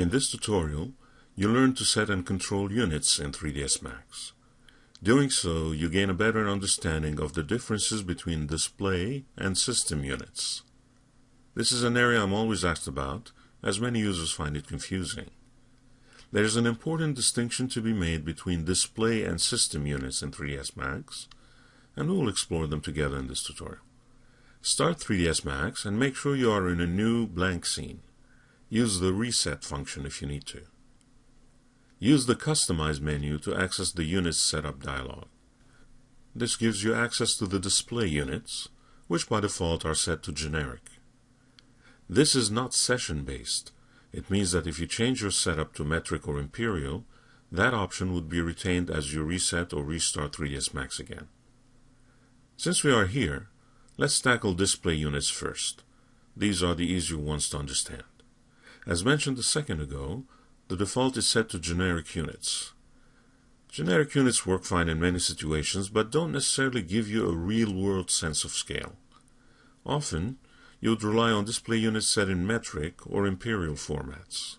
In this tutorial, you learn to set and control units in 3ds Max. Doing so, you gain a better understanding of the differences between display and system units. This is an area I'm always asked about, as many users find it confusing. There is an important distinction to be made between display and system units in 3ds Max, and we will explore them together in this tutorial. Start 3ds Max and make sure you are in a new blank scene. Use the Reset function if you need to. Use the Customize menu to access the Units Setup dialog. This gives you access to the display units, which by default are set to generic. This is not session-based. It means that if you change your setup to metric or imperial, that option would be retained as you reset or restart 3ds Max again. Since we are here, let's tackle display units first. These are the easier ones to understand. As mentioned a second ago, the default is set to generic units. Generic units work fine in many situations, but don't necessarily give you a real-world sense of scale. Often, you would rely on display units set in metric or imperial formats.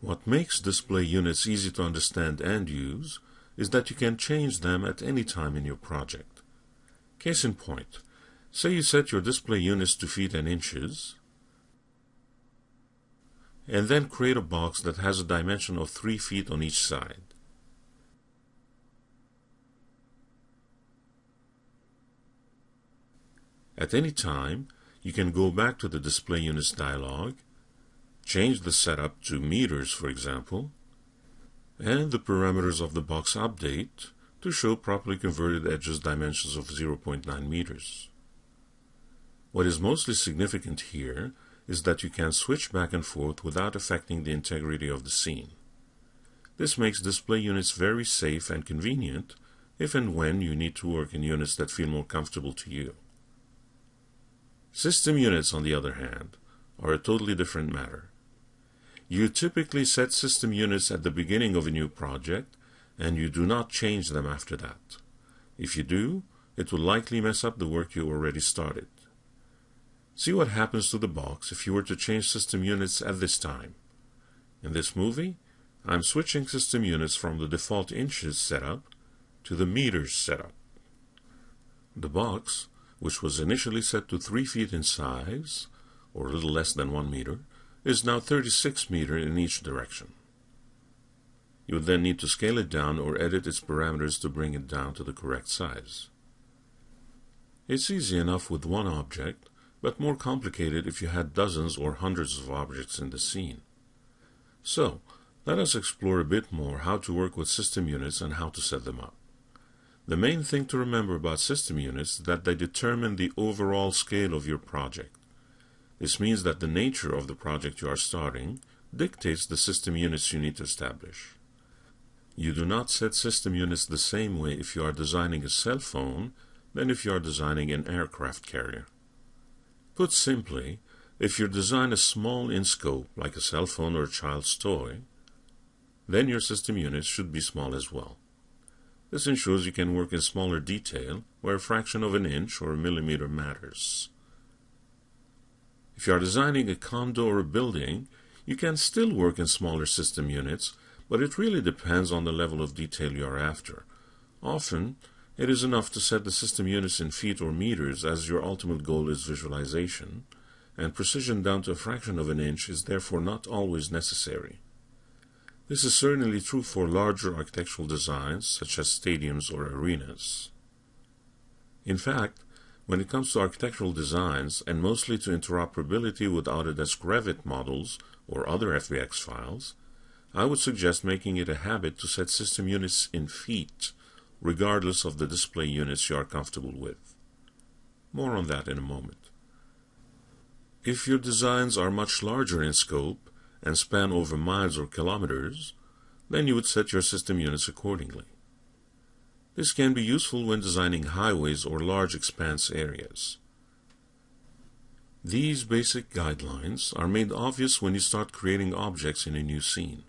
What makes display units easy to understand and use is that you can change them at any time in your project. Case in point, say you set your display units to feet and inches, and then create a box that has a dimension of 3 feet on each side. At any time, you can go back to the Display Units dialog, change the setup to meters, for example, and the parameters of the box update to show properly converted edges dimensions of 0.9 meters. What is mostly significant here is that you can switch back and forth without affecting the integrity of the scene. This makes display units very safe and convenient if and when you need to work in units that feel more comfortable to you. System units, on the other hand, are a totally different matter. You typically set system units at the beginning of a new project and you do not change them after that. If you do, it will likely mess up the work you already started. See what happens to the box if you were to change system units at this time. In this movie, I'm switching system units from the default inches setup to the meters setup. The box, which was initially set to 3 feet in size, or a little less than 1 meter, is now 36 meter in each direction. You would then need to scale it down or edit its parameters to bring it down to the correct size. It's easy enough with one object, but more complicated if you had dozens or hundreds of objects in the scene. So, let us explore a bit more how to work with system units and how to set them up. The main thing to remember about system units is that they determine the overall scale of your project. This means that the nature of the project you are starting dictates the system units you need to establish. You do not set system units the same way if you are designing a cell phone than if you are designing an aircraft carrier. Put simply, if your design is small in scope, like a cell phone or a child's toy, then your system units should be small as well. This ensures you can work in smaller detail where a fraction of an inch or a millimeter matters. If you are designing a condo or a building, you can still work in smaller system units, but it really depends on the level of detail you are after. Often, it is enough to set the system units in feet or meters as your ultimate goal is visualization, and precision down to a fraction of an inch is therefore not always necessary. This is certainly true for larger architectural designs such as stadiums or arenas. In fact, when it comes to architectural designs, and mostly to interoperability with Autodesk Revit models or other FBX files, I would suggest making it a habit to set system units in feet regardless of the display units you are comfortable with. More on that in a moment. If your designs are much larger in scope and span over miles or kilometers, then you would set your system units accordingly. This can be useful when designing highways or large expanse areas. These basic guidelines are made obvious when you start creating objects in a new scene.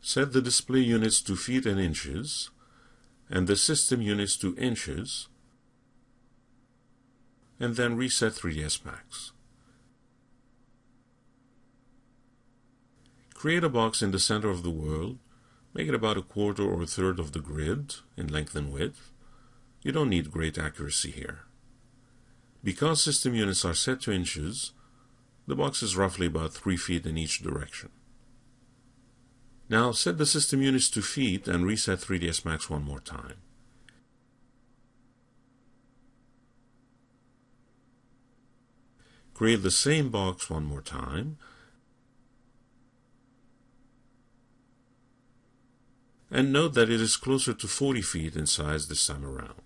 Set the display units to feet and inches, and the system units to inches, and then reset 3ds Max. Create a box in the center of the world, make it about a quarter or a third of the grid in length and width. You don't need great accuracy here. Because system units are set to inches, the box is roughly about 3 feet in each direction. Now set the system units to feet and reset 3ds Max one more time. Create the same box one more time. And note that it is closer to 40 feet in size this time around.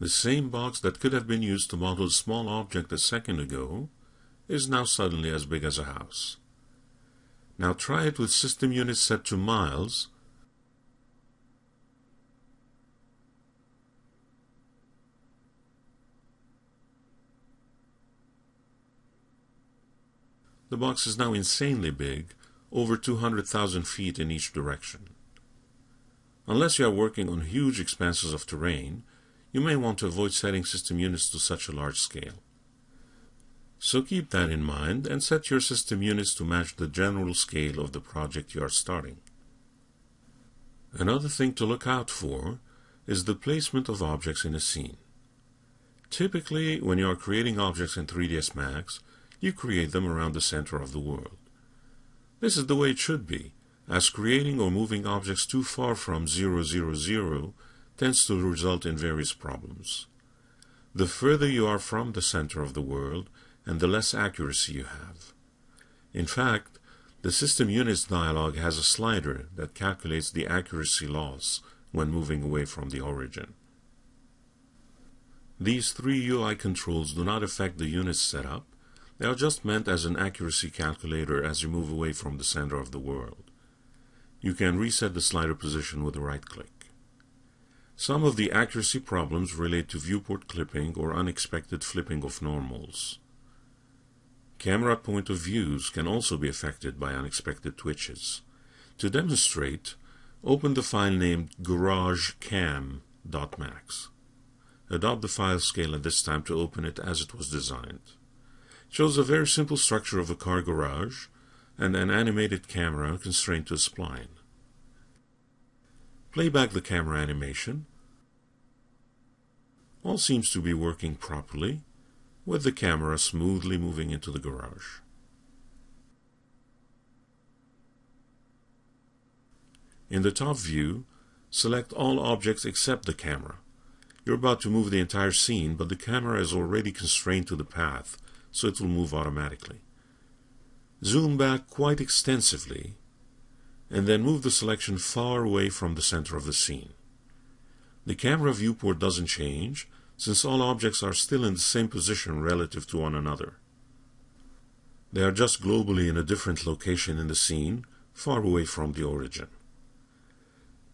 The same box that could have been used to model a small object a second ago is now suddenly as big as a house. Now try it with system units set to miles The box is now insanely big, over 200,000 feet in each direction. Unless you are working on huge expanses of terrain, you may want to avoid setting system units to such a large scale. So keep that in mind and set your system units to match the general scale of the project you are starting. Another thing to look out for is the placement of objects in a scene. Typically, when you are creating objects in 3ds Max, you create them around the center of the world. This is the way it should be, as creating or moving objects too far from 000 tends to result in various problems. The further you are from the center of the world, and the less accuracy you have. In fact, the system units dialog has a slider that calculates the accuracy loss when moving away from the origin. These three UI controls do not affect the unit's setup, they are just meant as an accuracy calculator as you move away from the center of the world. You can reset the slider position with a right click. Some of the accuracy problems relate to viewport clipping or unexpected flipping of normals. Camera point of views can also be affected by unexpected twitches. To demonstrate, open the file named garagecam.max. Adopt the file scale at this time to open it as it was designed. It shows a very simple structure of a car garage and an animated camera constrained to a spline. Play back the camera animation. All seems to be working properly, with the camera smoothly moving into the garage. In the top view, select all objects except the camera. You're about to move the entire scene, but the camera is already constrained to the path, so it will move automatically. Zoom back quite extensively and then move the selection far away from the center of the scene. The camera viewport doesn't change, since all objects are still in the same position relative to one another. They are just globally in a different location in the scene, far away from the origin.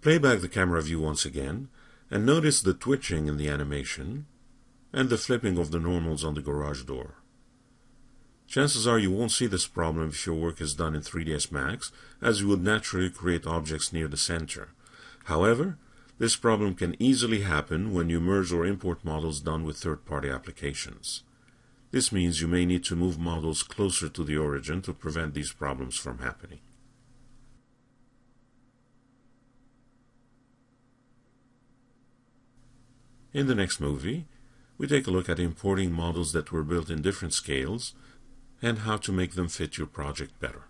Play back the camera view once again, and notice the twitching in the animation, and the flipping of the normals on the garage door. Chances are you won't see this problem if your work is done in 3ds Max, as you would naturally create objects near the center. However, this problem can easily happen when you merge or import models done with third-party applications. This means you may need to move models closer to the origin to prevent these problems from happening. In the next movie, we take a look at importing models that were built in different scales and how to make them fit your project better.